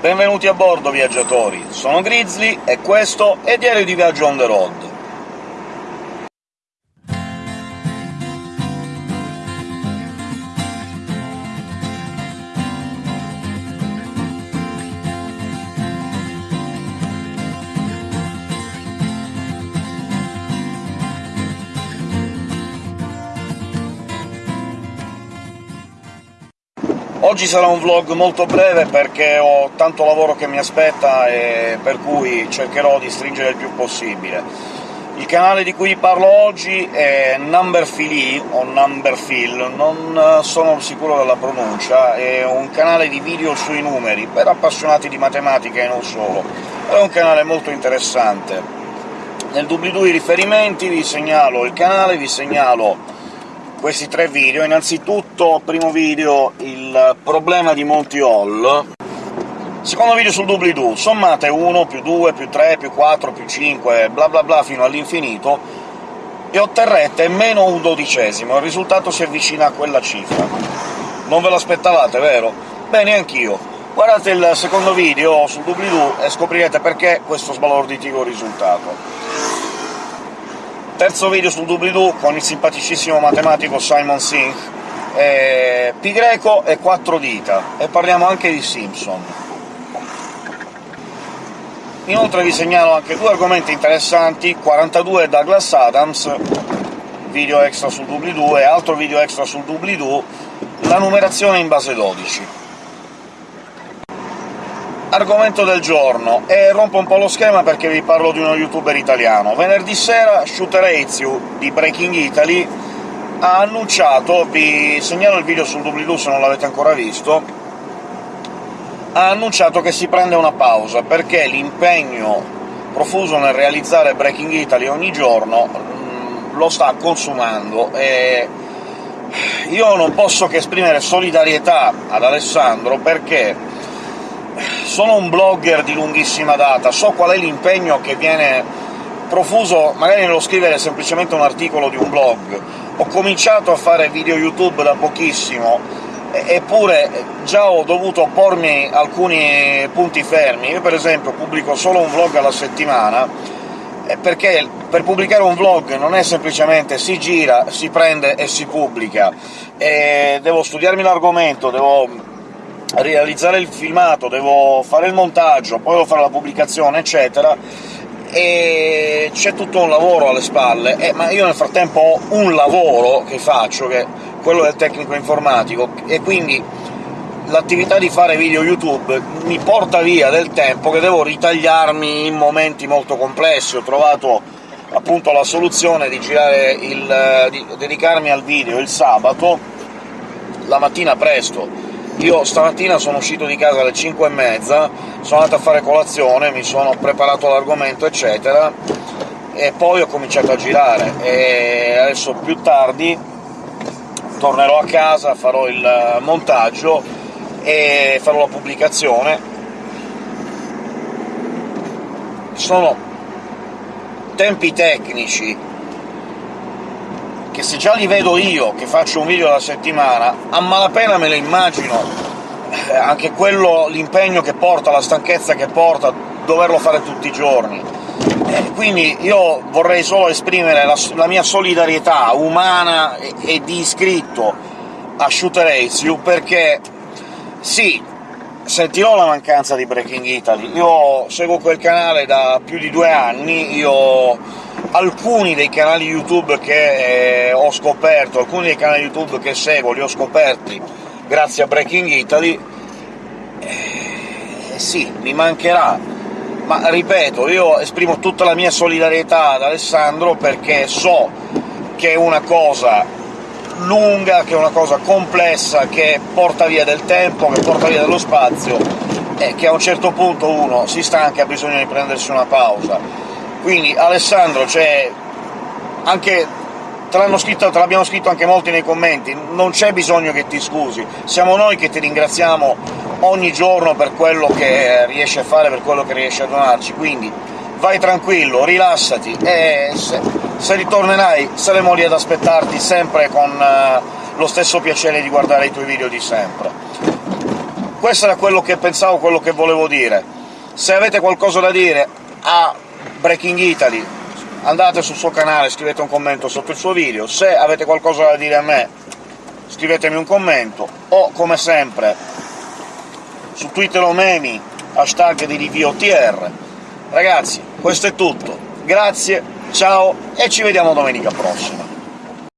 Benvenuti a bordo, viaggiatori! Sono Grizzly e questo è Diario di Viaggio on the road. Oggi sarà un vlog molto breve perché ho tanto lavoro che mi aspetta e per cui cercherò di stringere il più possibile. Il canale di cui parlo oggi è Numberphile, o Numberphile, non sono sicuro della pronuncia, è un canale di video sui numeri, per appassionati di matematica e non solo. È un canale molto interessante. Nel doobly-doo i riferimenti, vi segnalo il canale, vi segnalo questi tre video. Innanzitutto, primo video, il problema di Monty Hall, secondo video sul doobly-doo, sommate 1 più 2 più 3 più 4 più 5 bla bla bla fino all'infinito, e otterrete meno un dodicesimo, il risultato si avvicina a quella cifra. Non ve l'aspettavate, vero? Bene, anch'io. Guardate il secondo video sul doobly-doo e scoprirete perché questo sbalorditivo risultato terzo video sul doobly-doo con il simpaticissimo matematico Simon Singh, eh, pi greco e quattro dita, e parliamo anche di Simpson. Inoltre vi segnalo anche due argomenti interessanti, 42 Douglas Adams, video extra sul doobly-doo, e altro video extra sul doobly-doo, la numerazione in base 12 argomento del giorno, e rompo un po' lo schema perché vi parlo di uno youtuber italiano. Venerdì sera Shooter Ezio di Breaking Italy ha annunciato, vi segnalo il video sul doobly-doo se non l'avete ancora visto, ha annunciato che si prende una pausa, perché l'impegno profuso nel realizzare Breaking Italy ogni giorno mm, lo sta consumando, e io non posso che esprimere solidarietà ad Alessandro, perché sono un blogger di lunghissima data, so qual è l'impegno che viene profuso magari nello scrivere semplicemente un articolo di un blog. Ho cominciato a fare video YouTube da pochissimo, eppure già ho dovuto pormi alcuni punti fermi. Io per esempio pubblico solo un vlog alla settimana, perché per pubblicare un vlog non è semplicemente si gira, si prende e si pubblica, e devo studiarmi l'argomento, devo realizzare il filmato, devo fare il montaggio, poi devo fare la pubblicazione, eccetera, e c'è tutto un lavoro alle spalle, eh, ma io nel frattempo ho un lavoro che faccio, che è quello del tecnico informatico, e quindi l'attività di fare video YouTube mi porta via del tempo che devo ritagliarmi in momenti molto complessi. Ho trovato appunto la soluzione di, il, di dedicarmi al video il sabato, la mattina presto, io stamattina sono uscito di casa alle 5 e mezza, sono andato a fare colazione, mi sono preparato l'argomento, eccetera, e poi ho cominciato a girare, e adesso più tardi tornerò a casa, farò il montaggio e farò la pubblicazione. Sono tempi tecnici che se già li vedo io, che faccio un video alla settimana, a malapena me lo immagino eh, anche quello, l'impegno che porta, la stanchezza che porta, doverlo fare tutti i giorni. Eh, quindi io vorrei solo esprimere la, la mia solidarietà umana e, e, di iscritto a Shooter Ace perché sì, sentirò la mancanza di Breaking Italy. Io seguo quel canale da più di due anni, io alcuni dei canali YouTube che eh, ho scoperto, alcuni dei canali YouTube che seguo li ho scoperti grazie a Breaking Italy, eh, sì, mi mancherà, ma ripeto, io esprimo tutta la mia solidarietà ad Alessandro perché so che è una cosa lunga, che è una cosa complessa, che porta via del tempo, che porta via dello spazio, e che a un certo punto uno si stanca e ha bisogno di prendersi una pausa quindi Alessandro, cioè, anche te l'hanno scritto, te l'abbiamo scritto anche molti nei commenti, non c'è bisogno che ti scusi, siamo noi che ti ringraziamo ogni giorno per quello che riesci a fare, per quello che riesci a donarci, quindi vai tranquillo, rilassati, e se, se ritornerai saremo lì ad aspettarti sempre con uh, lo stesso piacere di guardare i tuoi video di sempre. questo era quello che pensavo, quello che volevo dire. Se avete qualcosa da dire a Breaking Italy, andate sul suo canale, scrivete un commento sotto il suo video. Se avete qualcosa da dire a me, scrivetemi un commento, o, come sempre, su Twitter o memi, hashtag di RiviOTR. Ragazzi, questo è tutto. Grazie, ciao, e ci vediamo domenica prossima.